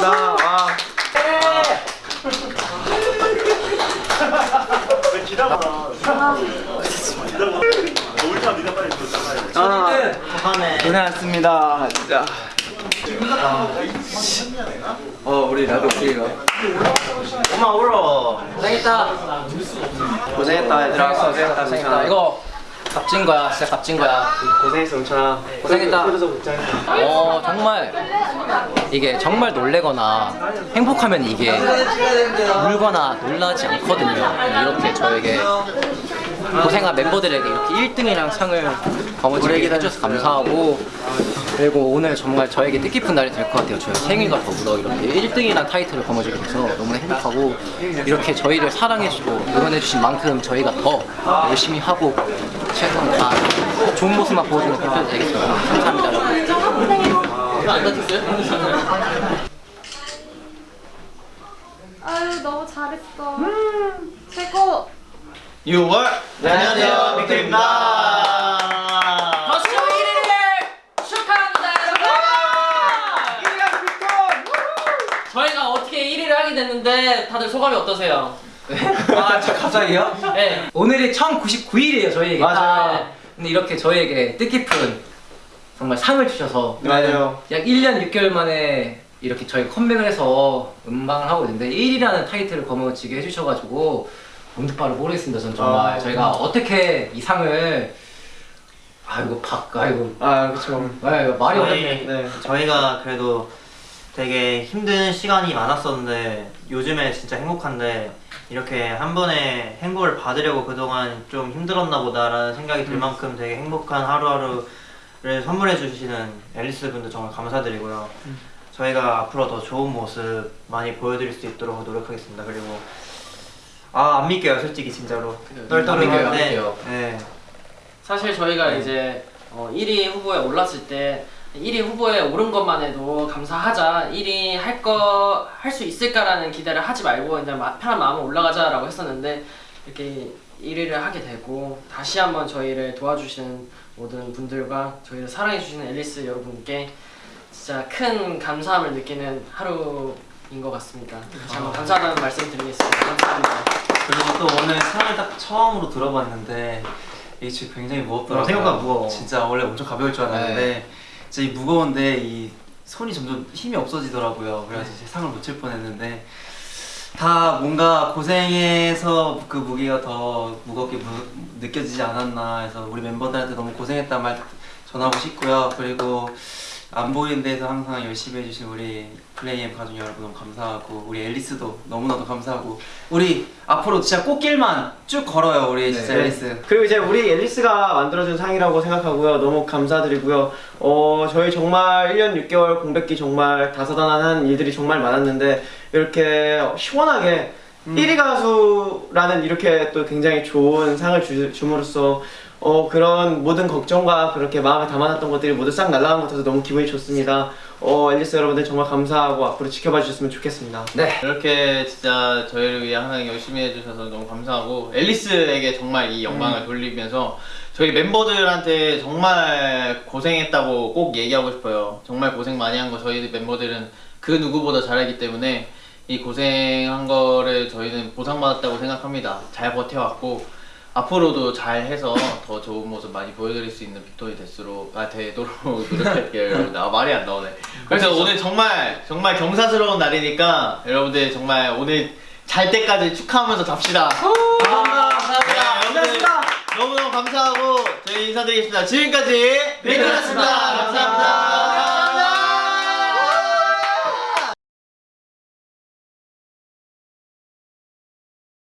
반갑습니다. 와 아, 고생하셨습니다. 진짜. 어 우리 라도 키가. 엄마 울어. 고생했다. 고생했다 얘들아. 고생했다 고생했다. 이거 값진 거야. 진짜 값진 거야. 고생했어 영찬아. 고생했다. 어 정말 이게 정말 놀래거나 행복하면 이게 울거나 놀라지 않거든요. 이렇게 저에게 고생한 멤버들에게 이렇게 1등이랑 상을 거머쥐게 해줘서 감사하고 그리고 오늘 정말 저에게 뜻깊은 날이 될 것 같아요. 저희 생일과 더불어 이렇게 1등이란 타이틀을 거머쥐게 돼서 너무나 행복하고 이렇게 저희를 사랑해주고 응원해주신 만큼 저희가 더 열심히 하고 최선 다 좋은 모습만 보여주는 대표 되겠습니다. 아유 너무 잘했어. 최고. 6월. 안녕하세요. 빅토입니다. 더쇼 1위를 축하합니다 저희가 어떻게 1위를 하게 됐는데 다들 소감이 어떠세요? 아 진짜 갑자기요? 네. 오늘이 1099일이에요 저희에게. 맞아요. 네. 근데 이렇게 저희에게 뜻깊은 정말 상을 주셔서 맞아요. 약 1년 6개월 만에 이렇게 저희 컴백을 해서 음방을 하고 있는데 1위라는 타이틀을 거머쥐게 해주셔가지고 언뜻바를 모르겠습니다 전 정말. 아. 저희가 어떻게 이 상을 아이고 박 아이고. 아 그쵸. 아이고 말이 어렵네. 네. 저희가 그래도 되게 힘든 시간이 많았었는데 요즘에 진짜 행복한데 이렇게 한 번에 행복을 받으려고 그동안 좀 힘들었나 보다라는 생각이 들 만큼 되게 행복한 하루하루 를 선물해 주시는 앨리스 분들 정말 감사드리고요. 저희가 앞으로 더 좋은 모습 많이 보여드릴 수 있도록 노력하겠습니다. 그리고 아 안 믿겨요 솔직히 진짜로 떨떠름한데 믿겨요. 네. 사실 저희가 이제 어, 1위 후보에 올랐을 때 1위 후보에 오른 것만 해도 감사하자 1위 할 거 할 수 있을까라는 기대를 하지 말고 그냥 마- 편한 마음으로 올라가자라고 했었는데 이렇게 1위를 하게 되고 다시 한번 저희를 도와주시는 모든 분들과 저희를 사랑해주시는 앨리스 여러분께 진짜 큰 감사함을 느끼는 하루인 것 같습니다. 다시 한번 감사하다는 말씀 드리겠습니다. 감사합니다. 그리고 또 오늘 상을 딱 처음으로 들어봤는데 이게 지금 굉장히 무겁더라고요. 어, 생각보다 무거워. 진짜 원래 엄청 가벼울 줄 알았는데 진짜 이 무거운데 이 손이 점점 힘이 없어지더라고요. 그래서 제 상을 놓칠 뻔했는데 다 뭔가 고생해서 그 무게가 더 무겁게 무- 느껴지지 않았나 해서 우리 멤버들한테 너무 고생했다 말 전하고 싶고요. 그리고 안 보이는 데서 항상 열심히 해주신 우리 플레이엠 가족 여러분 너무 감사하고 우리 앨리스도 너무나도 감사하고 우리 앞으로 진짜 꽃길만 쭉 걸어요 우리 진짜 네. 앨리스 그리고 이제 우리 앨리스가 만들어준 상이라고 생각하고요. 너무 감사드리고요. 어, 저희 정말 1년 6개월 공백기 정말 다사다난한 일들이 정말 많았는데 이렇게 시원하게 1위 가수라는 이렇게 또 굉장히 좋은 상을 주, 줌으로써 어, 그런 모든 걱정과 그렇게 마음에 담아놨던 것들이 모두 싹 날아간 것 같아서 너무 기분이 좋습니다. 어, 앨리스 여러분들 정말 감사하고 앞으로 지켜봐 주셨으면 좋겠습니다. 이렇게 진짜 저희를 위해 항상 열심히 해주셔서 너무 감사하고 앨리스에게 정말 이 영광을 돌리면서 저희 멤버들한테 정말 고생했다고 꼭 얘기하고 싶어요. 정말 고생 많이 한 거 저희 멤버들은 그 누구보다 잘하기 때문에 이 고생한 거를 저희는 보상받았다고 생각합니다. 잘 버텨왔고 앞으로도 잘 해서 더 좋은 모습 많이 보여드릴 수 있는 빅토이 됐으로 아 되도록 노력할게요 여러분 아 말이 안 나오네. 그래서 오늘 정말 정말 경사스러운 날이니까 여러분들 정말 오늘 잘 때까지 축하하면서 잡시다. 감사합니다. 여러분들 너무너무 감사하고 저희 인사드리겠습니다. 지금까지 빅토이였습니다 감사합니다